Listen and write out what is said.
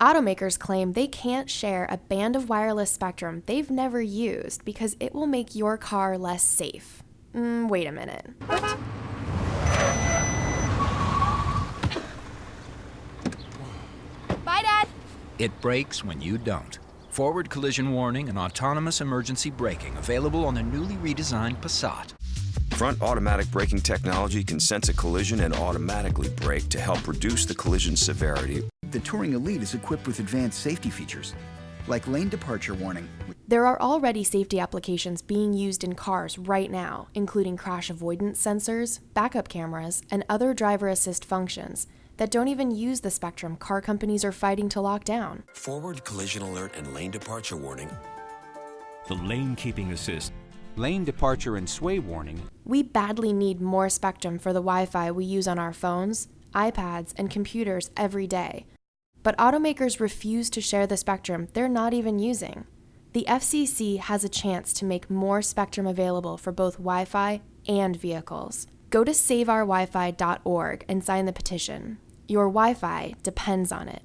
Automakers claim they can't share a band of wireless spectrum they've never used because it will make your car less safe. Mm, wait a minute. What? Bye, Dad. It brakes when you don't. Forward collision warning and autonomous emergency braking available on the newly redesigned Passat. Front automatic braking technology can sense a collision and automatically brake to help reduce the collision severity. The Touring Elite is equipped with advanced safety features, like lane departure warning. There are already safety applications being used in cars right now, including crash avoidance sensors, backup cameras, and other driver assist functions that don't even use the spectrum car companies are fighting to lock down. Forward collision alert and lane departure warning. The lane keeping assist lane departure and sway warning. We badly need more spectrum for the Wi Fi we use on our phones, iPads, and computers every day. But automakers refuse to share the spectrum they're not even using. The FCC has a chance to make more spectrum available for both Wi Fi and vehicles. Go to saveourwifi.org and sign the petition. Your Wi Fi depends on it.